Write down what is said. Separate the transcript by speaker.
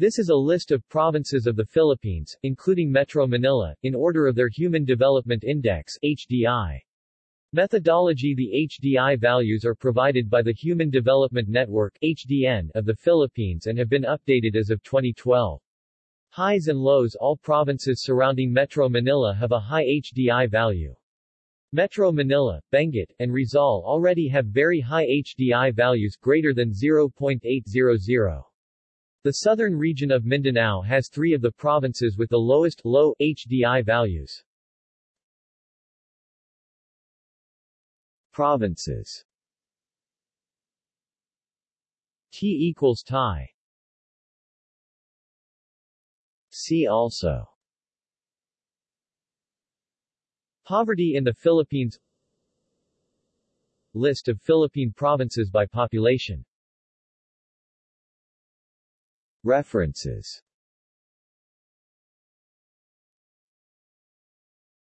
Speaker 1: This is a list of provinces of the Philippines, including Metro Manila, in order of their Human Development Index HDI. Methodology The HDI values are provided by the Human Development Network HDN of the Philippines and have been updated as of 2012. Highs and lows All provinces surrounding Metro Manila have a high HDI value. Metro Manila, Benguet, and Rizal already have very high HDI values greater than 0.800. The southern region of Mindanao has three of the provinces with the lowest low HDI values. Provinces. T equals tie See also. Poverty in the Philippines. List of Philippine provinces by population References